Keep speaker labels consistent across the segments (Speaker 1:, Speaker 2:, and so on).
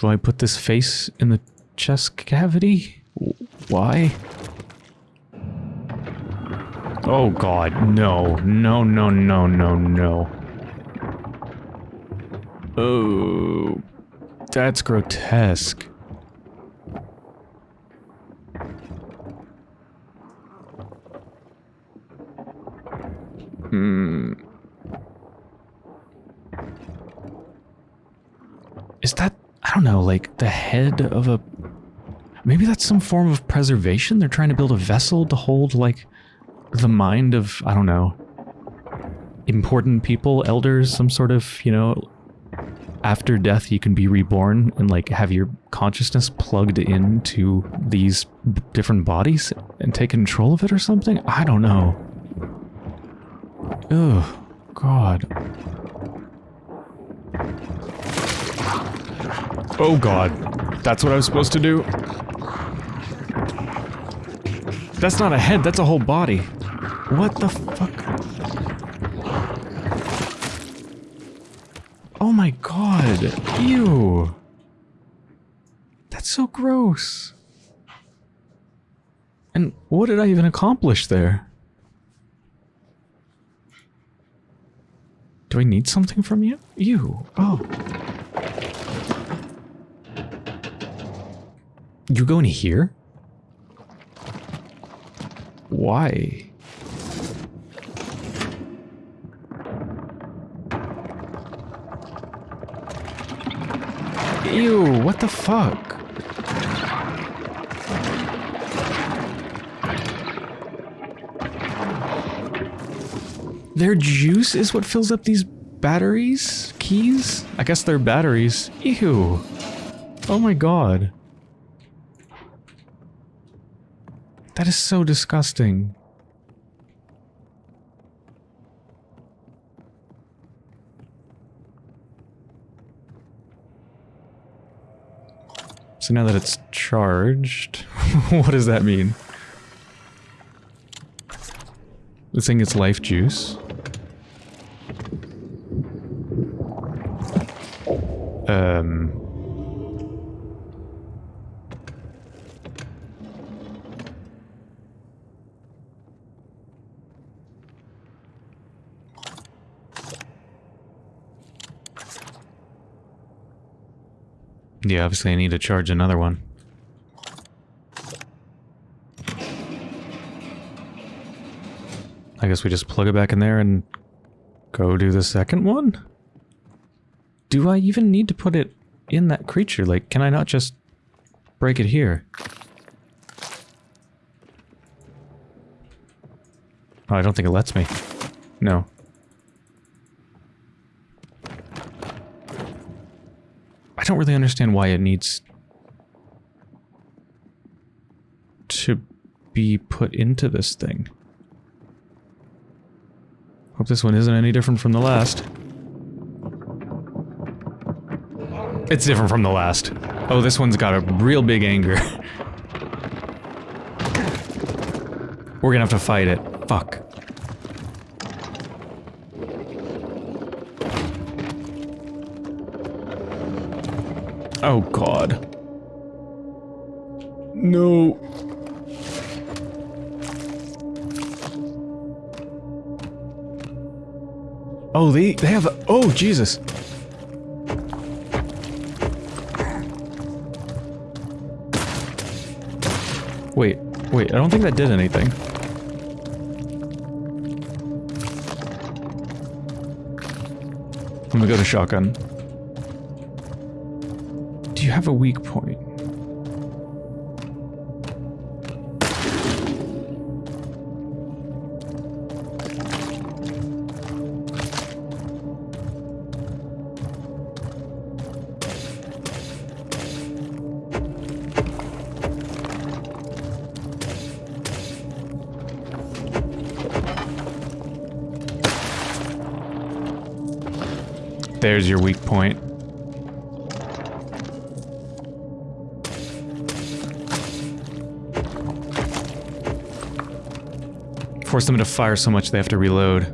Speaker 1: Do I put this face in the chest cavity? Why? Oh god, no. No, no, no, no, no. Oh, that's grotesque. Hmm. Is that, I don't know, like the head of a... Maybe that's some form of preservation? They're trying to build a vessel to hold, like, the mind of, I don't know, important people, elders, some sort of, you know, after death you can be reborn and like have your consciousness plugged into these different bodies and take control of it or something? I don't know. Oh, God. Oh, God. That's what I was supposed to do? That's not a head, that's a whole body. What the fuck? Oh my god. Ew. That's so gross. And what did I even accomplish there? Do I need something from you? You. Oh. You go in here? Why? Ew, what the fuck? Their juice is what fills up these batteries? Keys? I guess they're batteries. Ew. Oh my god. That is so disgusting. So now that it's charged, what does that mean? It's saying it's life juice. Um. Yeah, obviously I need to charge another one. I guess we just plug it back in there and go do the second one? Do I even need to put it in that creature? Like, can I not just break it here? Oh, I don't think it lets me. No. Don't really understand why it needs to be put into this thing. Hope this one isn't any different from the last. It's different from the last. Oh, this one's got a real big anger. We're gonna have to fight it. Fuck. Oh god. No. Oh, they they have oh Jesus. Wait, wait, I don't think that did anything. I'm gonna go to shotgun. Have a weak point? There's your weak point. Force them to fire so much they have to reload.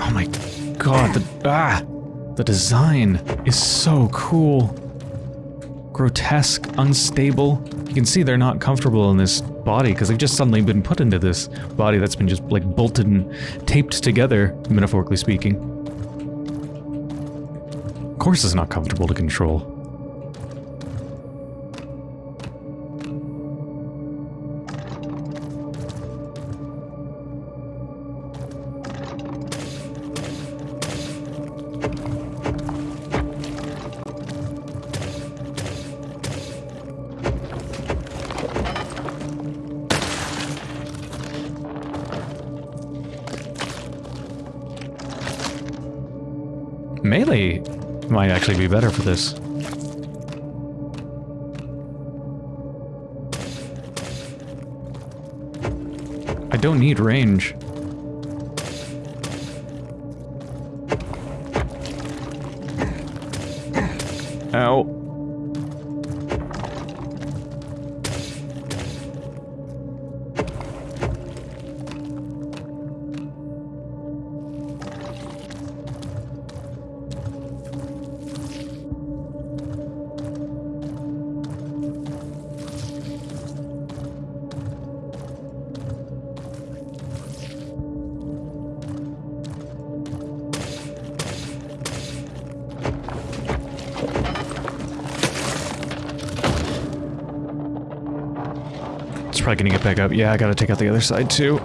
Speaker 1: Oh my god, the- ah! The design is so cool. Grotesque, unstable. You can see they're not comfortable in this body because they've just suddenly been put into this body that's been just like bolted and taped together, metaphorically speaking. Of course it's not comfortable to control. Actually be better for this. I don't need range. Probably gonna get back up. Yeah, I gotta take out the other side too.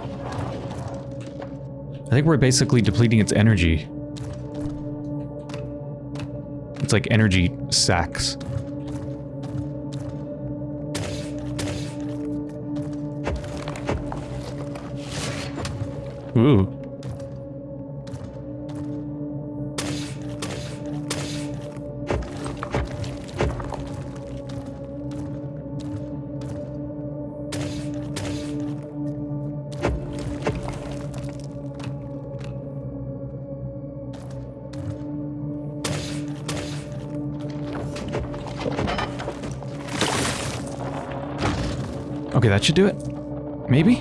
Speaker 1: I think we're basically depleting its energy. It's like energy sacks. Should do it. Maybe?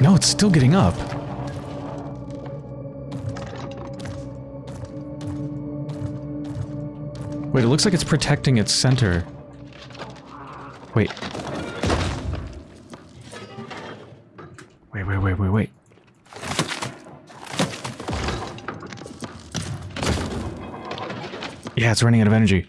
Speaker 1: No, it's still getting up. Wait, it looks like it's protecting its center. Wait. Wait, wait, wait, wait, wait. Yeah, it's running out of energy.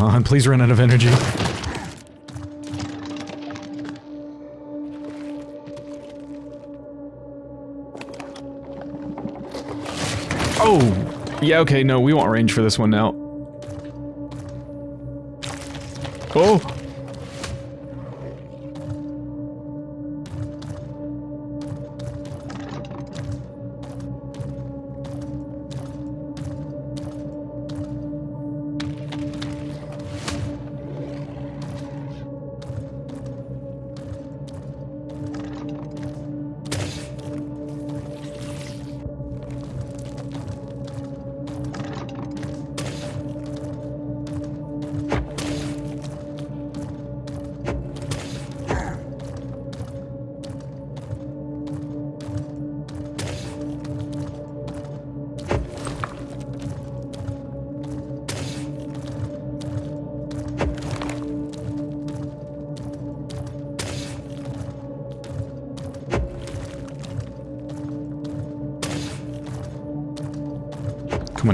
Speaker 1: On, please run out of energy. Oh! Yeah, okay, no, we want range for this one now. Oh!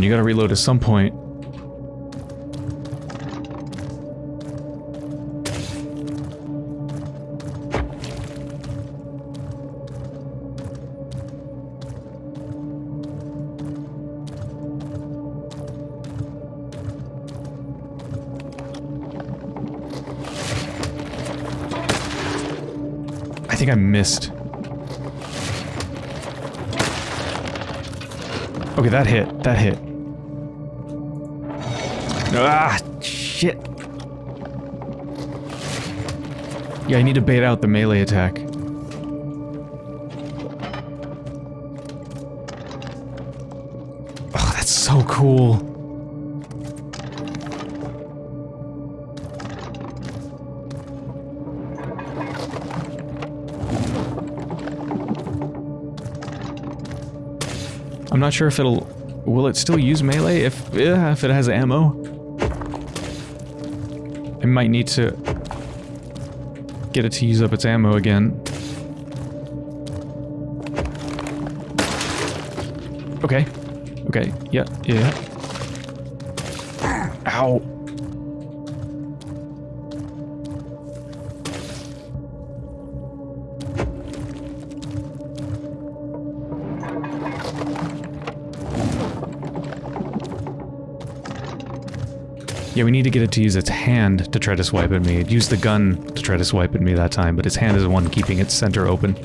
Speaker 1: You gotta reload at some point. I think I missed. Okay, that hit. That hit. Ah, shit. Yeah, I need to bait out the melee attack. Oh, that's so cool. I'm not sure if it'll... Will it still use melee if, yeah, if it has ammo? I might need to get it to use up its ammo again. Okay. Okay. Yeah. Yeah. Ow. Yeah, we need to get it to use its hand to try to swipe at me. It used the gun to try to swipe at me that time, but its hand is the one keeping its center open.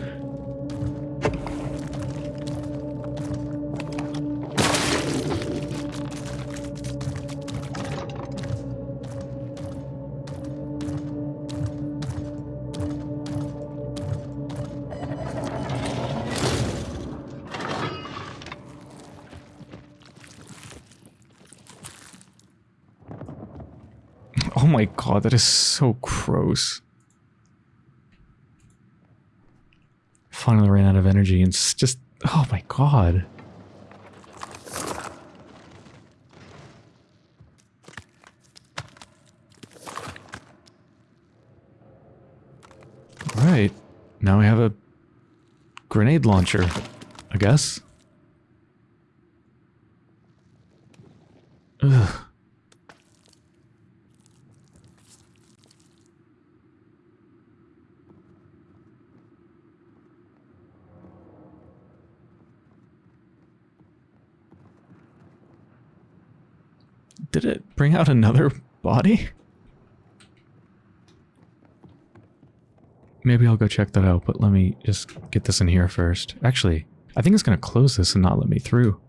Speaker 1: That is so gross. Finally ran out of energy and it's just... Oh my god. Right. Now we have a grenade launcher, I guess. Ugh. Did it bring out another body? Maybe I'll go check that out, but let me just get this in here first. Actually, I think it's going to close this and not let me through.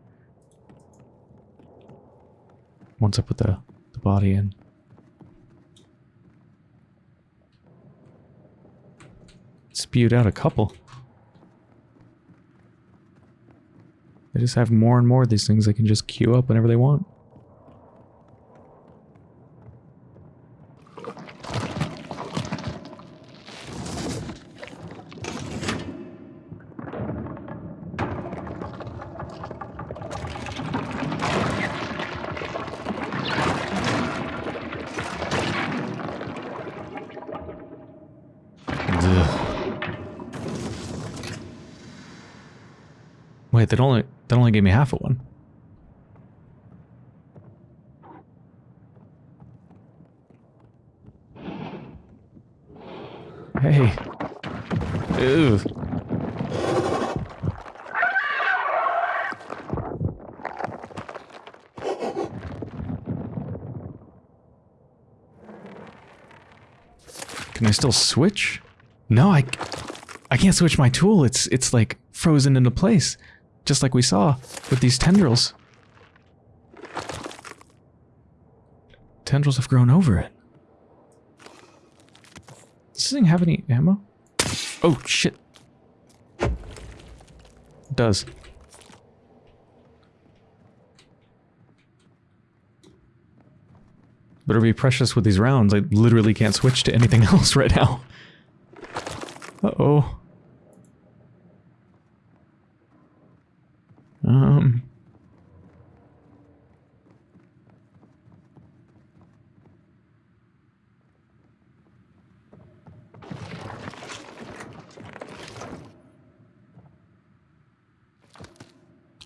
Speaker 1: Once I put the, the body in. Spewed out a couple. They just have more and more of these things they can just queue up whenever they want. That only that only gave me half of one. Hey. Ew. Can I still switch? No, I I can't switch my tool. It's it's like frozen into place. Just like we saw with these tendrils. Tendrils have grown over it. Does this thing have any ammo? Oh, shit. It does. Better be precious with these rounds. I literally can't switch to anything else right now. Uh-oh. Um.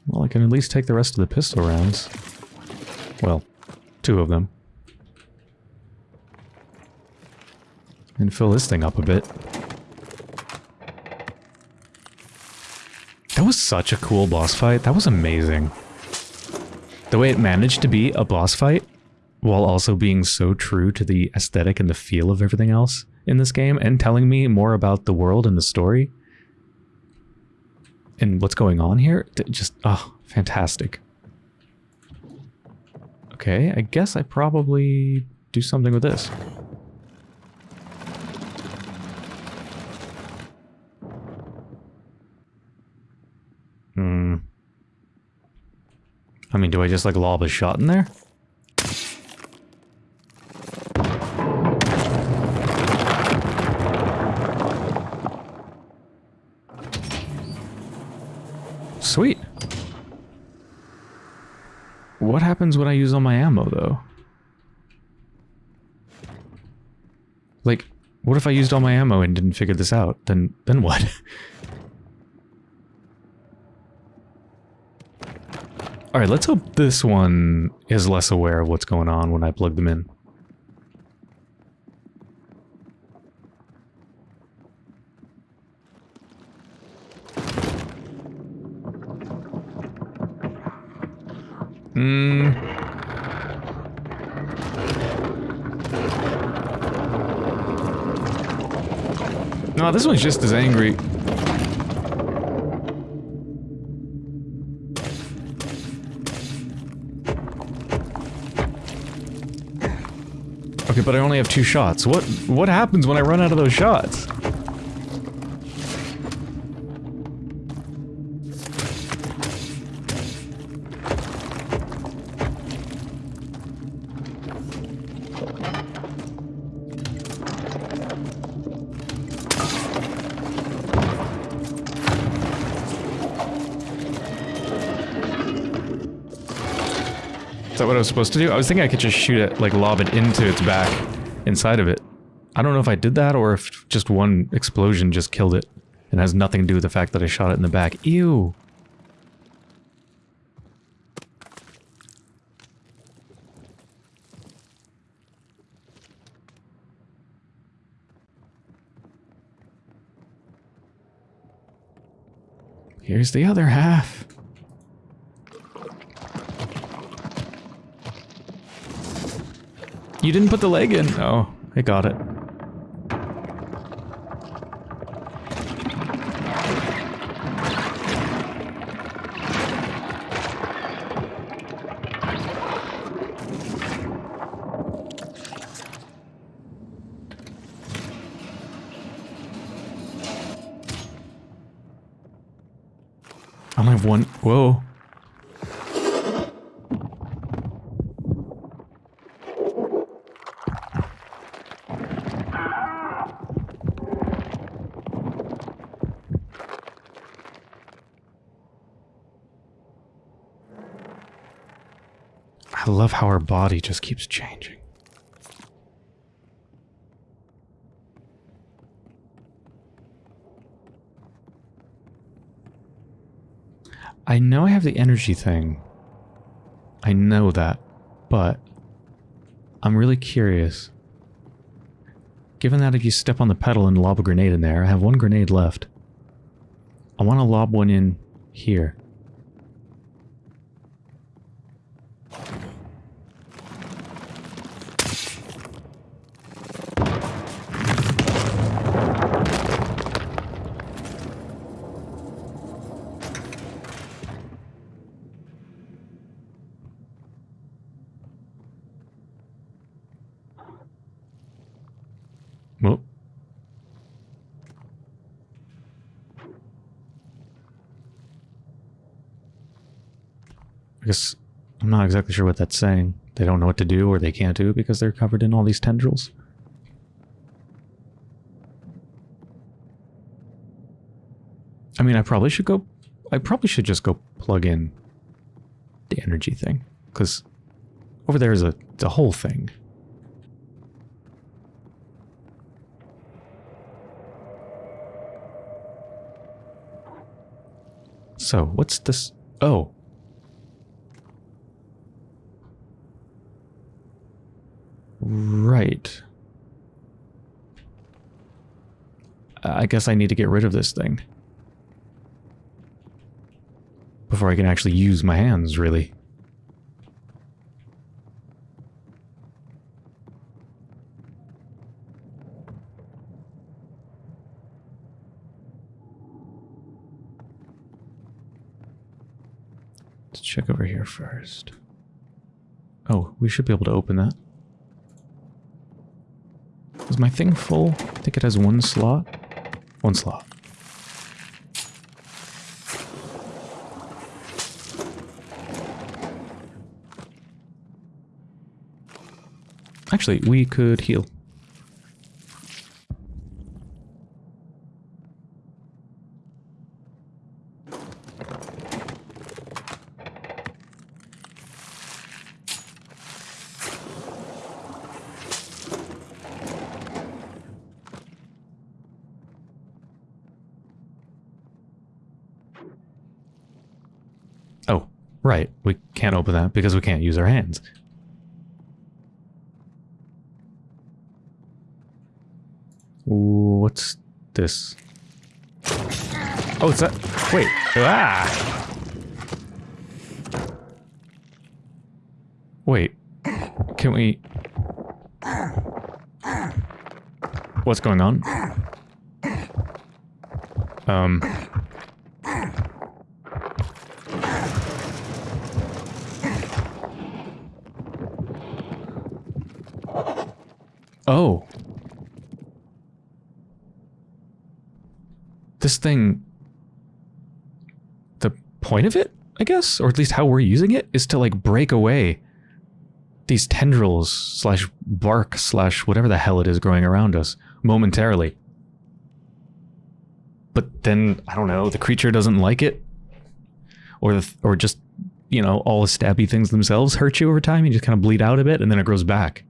Speaker 1: Well, I can at least take the rest of the pistol rounds. Well, two of them. And fill this thing up a bit. That was such a cool boss fight. That was amazing. The way it managed to be a boss fight while also being so true to the aesthetic and the feel of everything else in this game and telling me more about the world and the story and what's going on here. Just, oh, fantastic. Okay, I guess I probably do something with this. Hmm. I mean, do I just like lob a shot in there? Sweet. What happens when I use all my ammo, though? Like, what if I used all my ammo and didn't figure this out? Then, then what? Alright, let's hope this one is less aware of what's going on when I plug them in. Hmm. No, this one's just as angry. Okay, but I only have two shots. What what happens when I run out of those shots? Was supposed to do? I was thinking I could just shoot it, like lob it into its back inside of it. I don't know if I did that or if just one explosion just killed it. And has nothing to do with the fact that I shot it in the back. Ew. Here's the other half. You didn't put the leg in. Oh, I got it. I only have one. Whoa. I love how her body just keeps changing. I know I have the energy thing. I know that, but I'm really curious. Given that if you step on the pedal and lob a grenade in there, I have one grenade left. I want to lob one in here. Well. I guess I'm not exactly sure what that's saying. They don't know what to do or they can't do because they're covered in all these tendrils. I mean, I probably should go... I probably should just go plug in the energy thing. Because over there is a, a whole thing. So, what's this? Oh. Right. Uh, I guess I need to get rid of this thing. Before I can actually use my hands, really. Let's check over here first. Oh, we should be able to open that. Is my thing full? I think it has one slot. One slot. Actually, we could heal. Right, we can't open that because we can't use our hands. What's this? Oh, it's that. Wait. Ah! Wait. Can we. What's going on? Um. Oh. This thing. The point of it, I guess, or at least how we're using it, is to like break away these tendrils slash bark slash whatever the hell it is growing around us momentarily. But then, I don't know, the creature doesn't like it. Or, the, or just, you know, all the stabby things themselves hurt you over time. You just kind of bleed out a bit and then it grows back.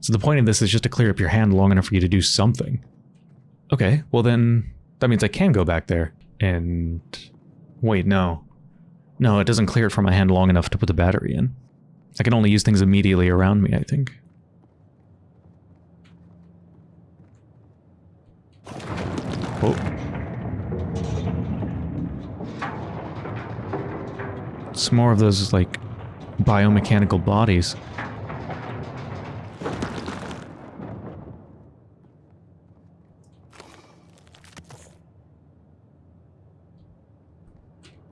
Speaker 1: So the point of this is just to clear up your hand long enough for you to do something. Okay, well then, that means I can go back there. And... Wait, no. No, it doesn't clear it from my hand long enough to put the battery in. I can only use things immediately around me, I think. Oh. It's more of those, like, biomechanical bodies.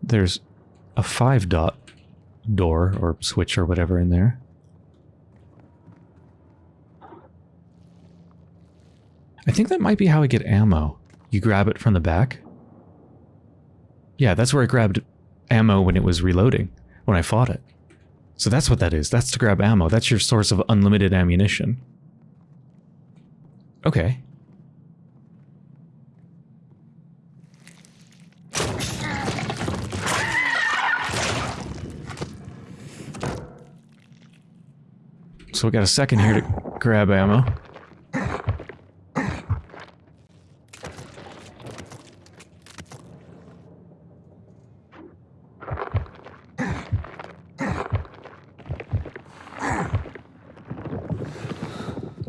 Speaker 1: There's a five dot door or switch or whatever in there. I think that might be how I get ammo. You grab it from the back. Yeah, that's where I grabbed ammo when it was reloading, when I fought it. So that's what that is. That's to grab ammo. That's your source of unlimited ammunition. Okay. So we got a second here to grab ammo.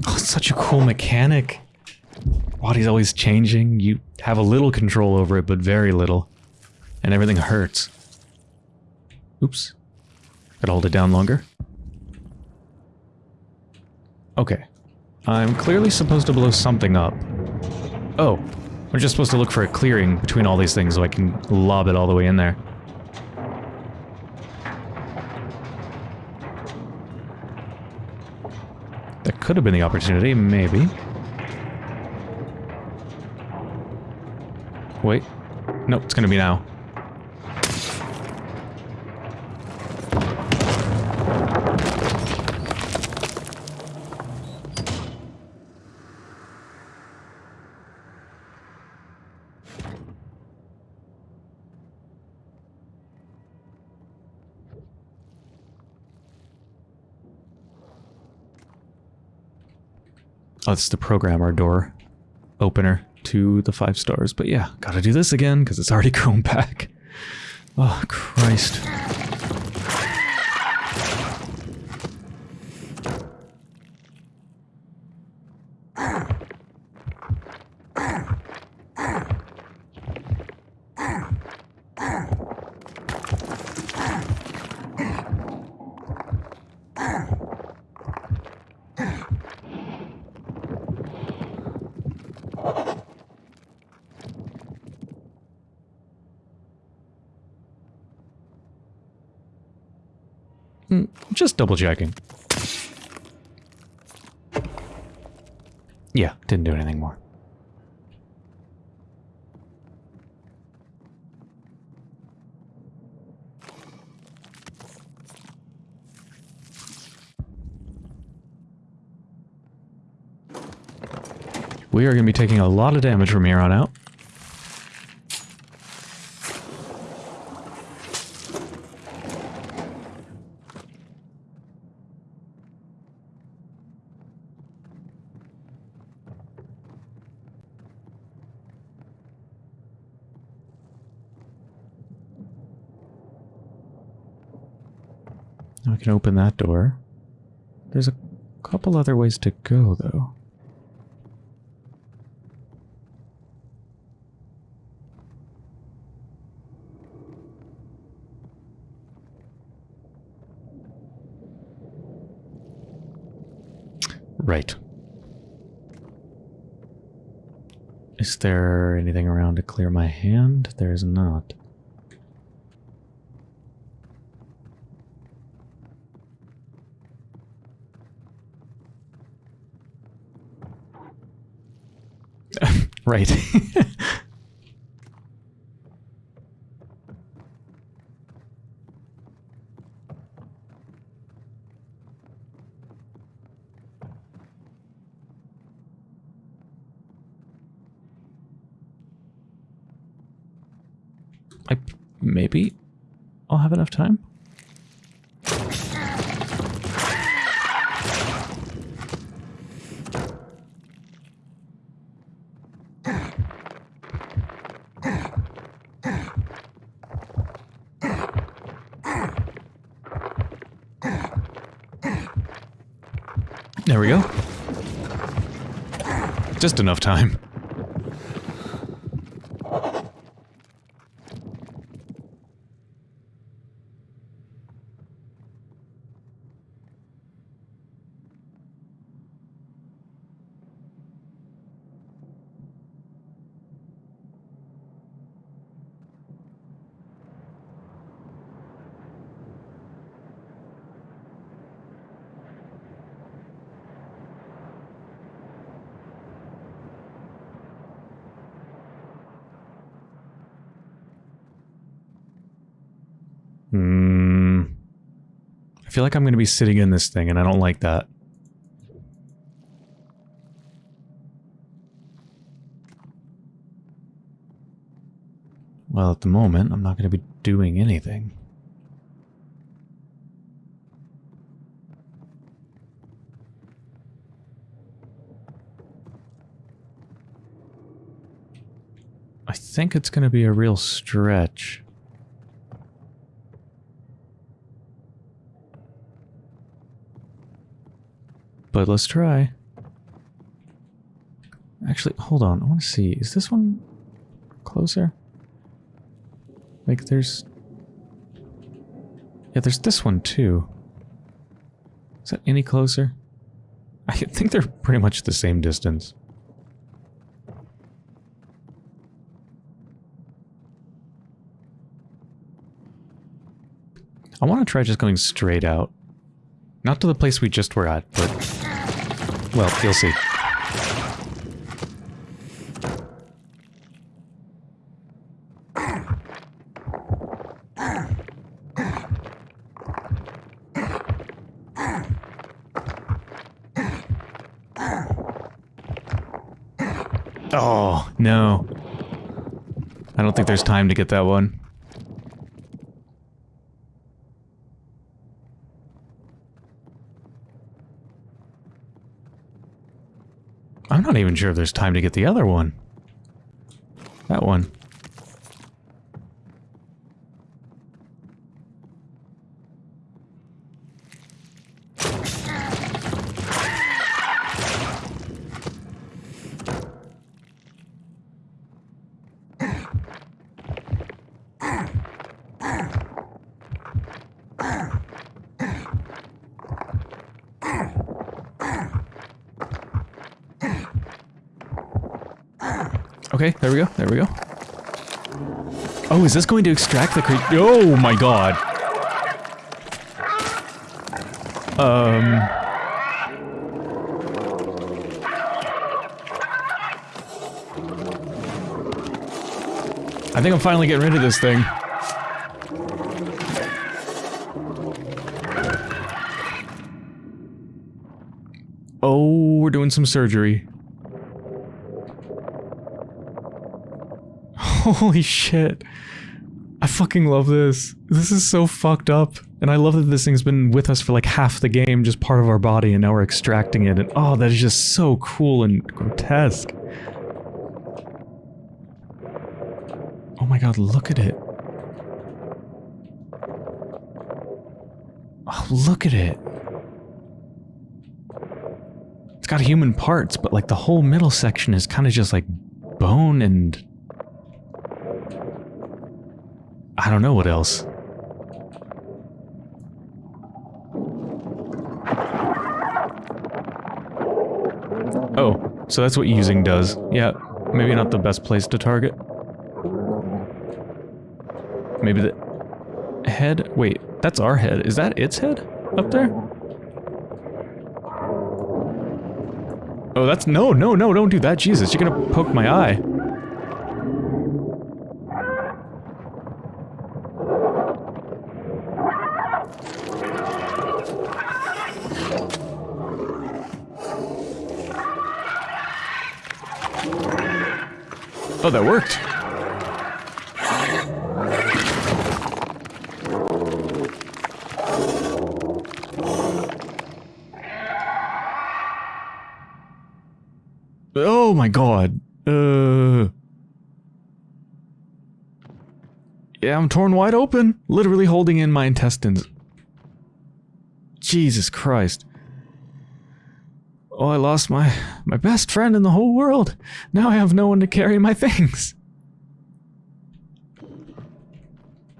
Speaker 1: Oh, such a cool mechanic. Body's always changing. You have a little control over it, but very little. And everything hurts. Oops. Gotta hold it down longer. Okay. I'm clearly supposed to blow something up. Oh. I'm just supposed to look for a clearing between all these things so I can lob it all the way in there. That could have been the opportunity, maybe. Wait. Nope, it's gonna be now. Oh, it's the programmer door opener to the five stars. But yeah, gotta do this again because it's already grown back. Oh, Christ. Just double checking. Yeah, didn't do anything more. We are going to be taking a lot of damage from here on out. Can open that door. There's a couple other ways to go, though. Right. Is there anything around to clear my hand? There is not. Right. I maybe I'll have enough time. There we go. Enough time. Hmm. I feel like I'm going to be sitting in this thing, and I don't like that. Well, at the moment, I'm not going to be doing anything. I think it's going to be a real stretch. But let's try. Actually, hold on. I want to see. Is this one closer? Like, there's... Yeah, there's this one, too. Is that any closer? I think they're pretty much the same distance. I want to try just going straight out. Not to the place we just were at, but... Well, you'll see. Oh, no. I don't think there's time to get that one. I'm not even sure if there's time to get the other one. That one. Okay, there we go, there we go. Oh, is this going to extract the creep? Oh my god. Um... I think I'm finally getting rid of this thing. Oh, we're doing some surgery. Holy shit. I fucking love this. This is so fucked up. And I love that this thing's been with us for like half the game, just part of our body, and now we're extracting it. And oh, that is just so cool and grotesque. Oh my god, look at it. Oh, look at it. It's got human parts, but like the whole middle section is kind of just like bone and... I don't know what else. Oh, so that's what using does. Yeah, maybe not the best place to target. Maybe the head? Wait, that's our head. Is that its head up there? Oh, that's... No, no, no, don't do that. Jesus, you're gonna poke my eye. Oh, that worked. Oh my god. Uh. Yeah, I'm torn wide open. Literally holding in my intestines. Jesus Christ. Oh, I lost my, my best friend in the whole world. Now I have no one to carry my things.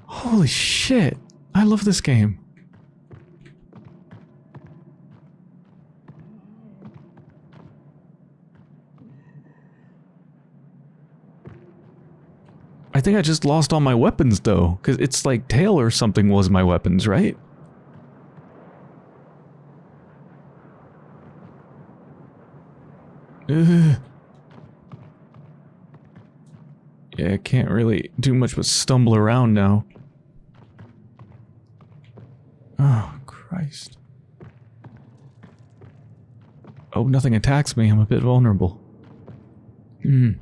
Speaker 1: Holy shit. I love this game. I think I just lost all my weapons though, because it's like tail or something was my weapons, right? Yeah, I can't really do much but stumble around now. Oh, Christ. Oh, nothing attacks me. I'm a bit vulnerable. Hmm.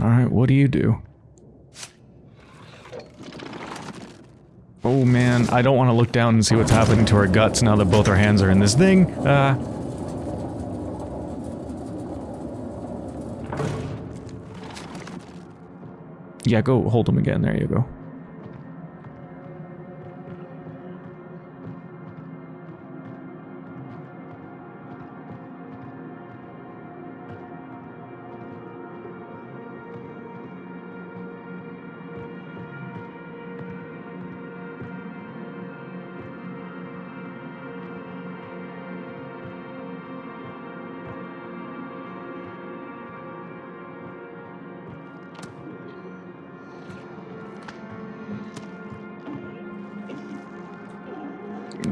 Speaker 1: Alright, what do you do? Oh man, I don't want to look down and see what's happening to our guts now that both our hands are in this thing. Uh... Yeah, go hold them again. There you go.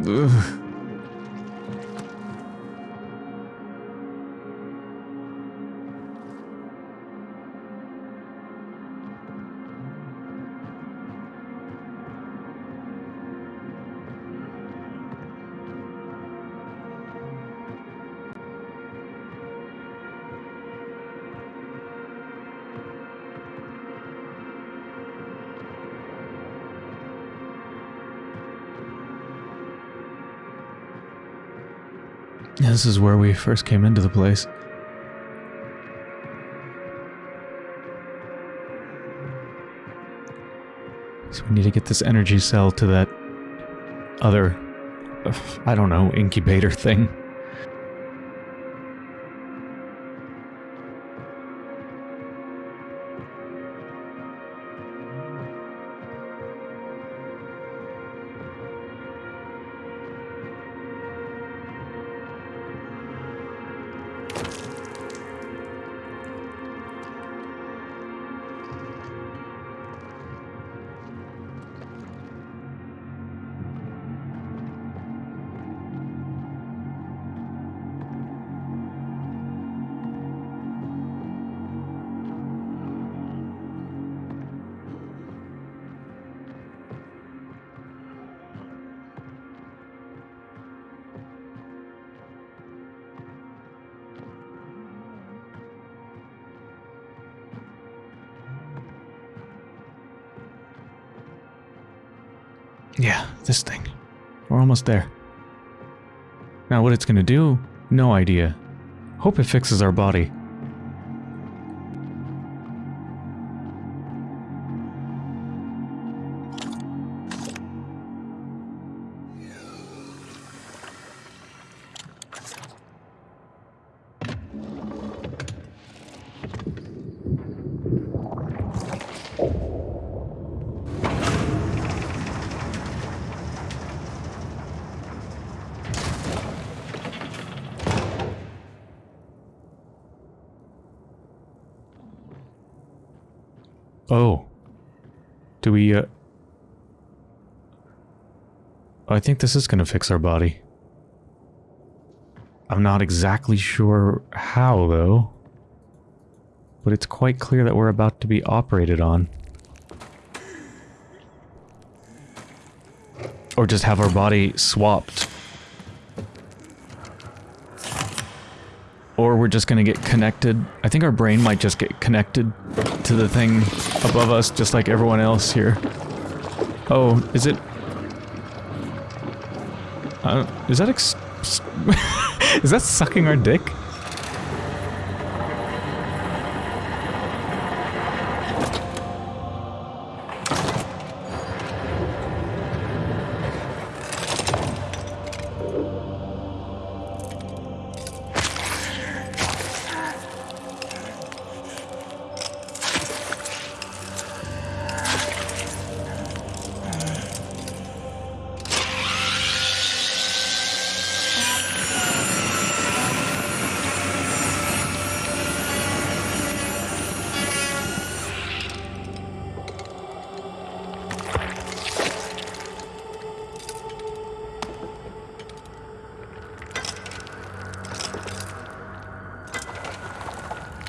Speaker 1: Ugh. This is where we first came into the place. So we need to get this energy cell to that other, I don't know, incubator thing. Yeah, this thing. We're almost there. Now what it's gonna do, no idea. Hope it fixes our body. Think this is gonna fix our body. I'm not exactly sure how, though. But it's quite clear that we're about to be operated on. Or just have our body swapped. Or we're just gonna get connected. I think our brain might just get connected to the thing above us, just like everyone else here. Oh, is it... Is that ex... is that sucking our dick?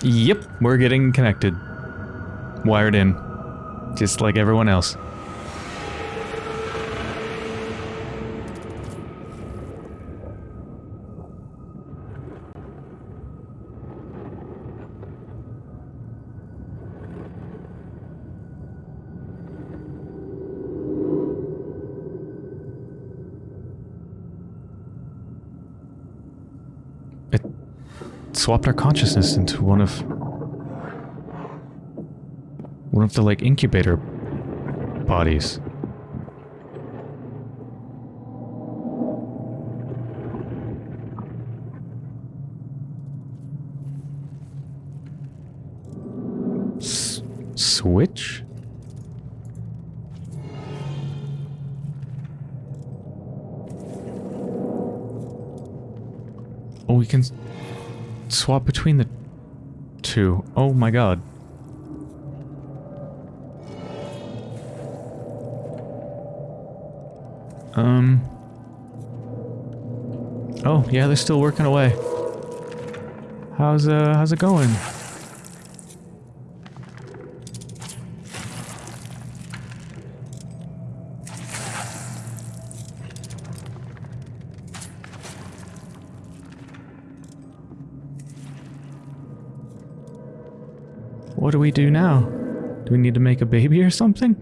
Speaker 1: Yep, we're getting connected. Wired in. Just like everyone else. Swapped our consciousness into one of one of the like incubator bodies. Swap between the two. Oh my god. Um. Oh, yeah, they're still working away. How's, uh, how's it going? What do now? Do we need to make a baby or something?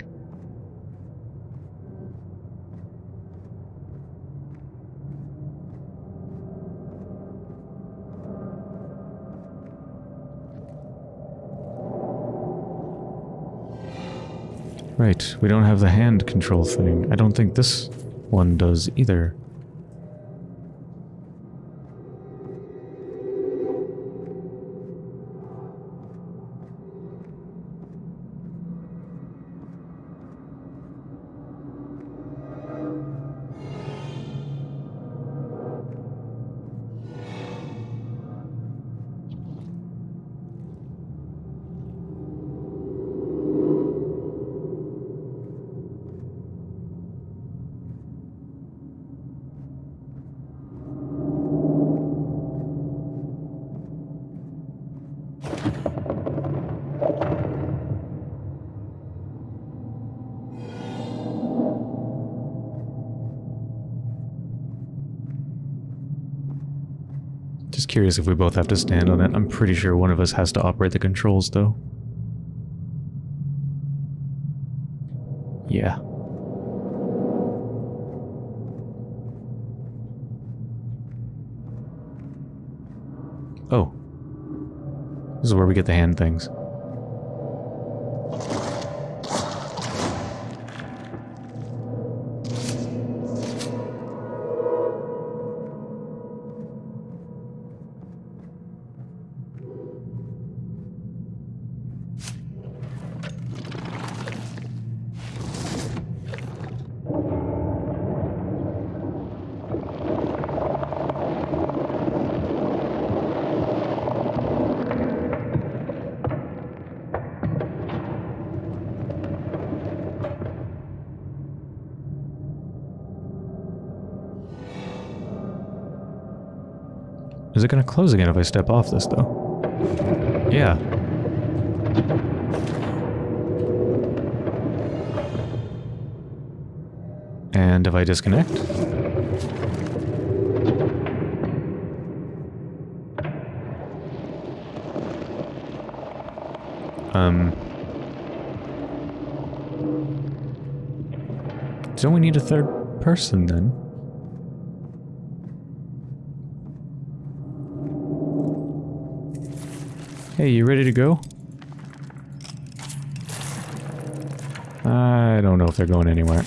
Speaker 1: Right, we don't have the hand control thing. I don't think this one does either. Curious if we both have to stand on it. I'm pretty sure one of us has to operate the controls, though. Yeah. Oh. This is where we get the hand things. Is it going to close again if I step off this, though? Yeah. And if I disconnect? Um... Don't we need a third person, then? Hey, you ready to go? I don't know if they're going anywhere.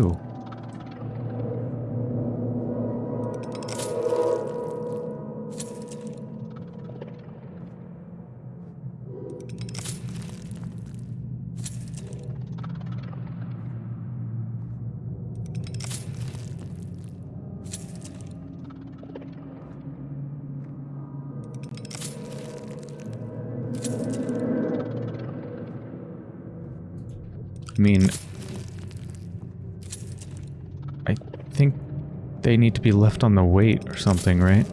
Speaker 1: God, they need to be left on the weight or something, right?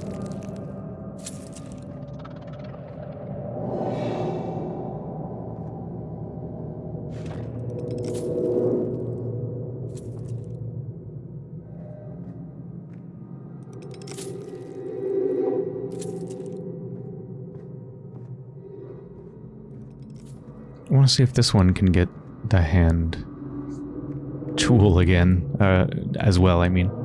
Speaker 1: I want to see if this one can get the hand tool again, uh, as well, I mean.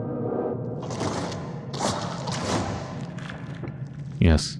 Speaker 1: Yes.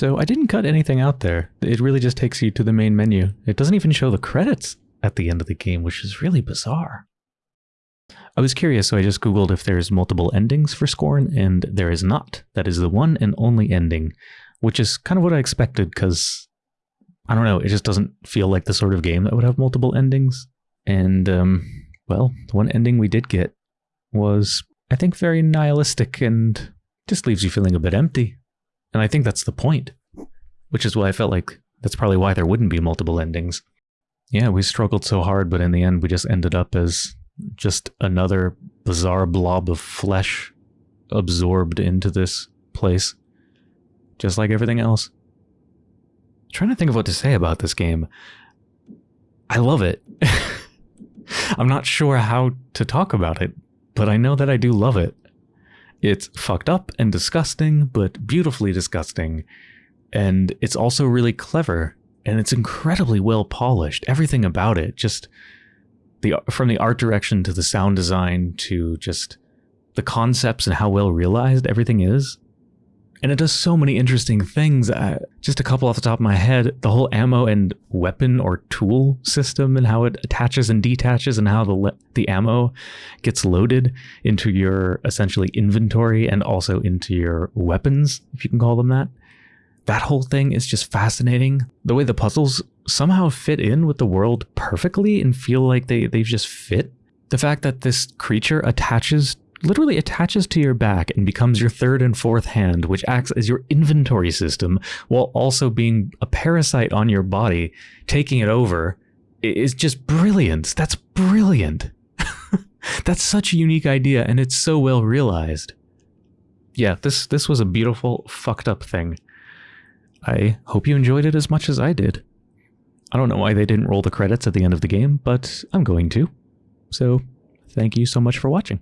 Speaker 1: So I didn't cut anything out there. It really just takes you to the main menu. It doesn't even show the credits at the end of the game, which is really bizarre. I was curious, so I just googled if there's multiple endings for Scorn, and there is not. That is the one and only ending, which is kind of what I expected, because, I don't know, it just doesn't feel like the sort of game that would have multiple endings. And, um, well, the one ending we did get was, I think, very nihilistic and just leaves you feeling a bit empty. And I think that's the point, which is why I felt like that's probably why there wouldn't be multiple endings. Yeah, we struggled so hard, but in the end, we just ended up as just another bizarre blob of flesh absorbed into this place, just like everything else. I'm trying to think of what to say about this game. I love it. I'm not sure how to talk about it, but I know that I do love it. It's fucked up and disgusting, but beautifully disgusting. And it's also really clever, and it's incredibly well polished. Everything about it, just the from the art direction to the sound design to just the concepts and how well realized everything is. And it does so many interesting things. Uh, just a couple off the top of my head, the whole ammo and weapon or tool system and how it attaches and detaches and how the the ammo gets loaded into your essentially inventory and also into your weapons, if you can call them that. That whole thing is just fascinating. The way the puzzles somehow fit in with the world perfectly and feel like they, they've just fit. The fact that this creature attaches literally attaches to your back and becomes your third and fourth hand, which acts as your inventory system while also being a parasite on your body, taking it over, is just brilliant. That's brilliant. That's such a unique idea, and it's so well realized. Yeah, this this was a beautiful, fucked up thing. I hope you enjoyed it as much as I did. I don't know why they didn't roll the credits at the end of the game, but I'm going to. So, thank you so much for watching.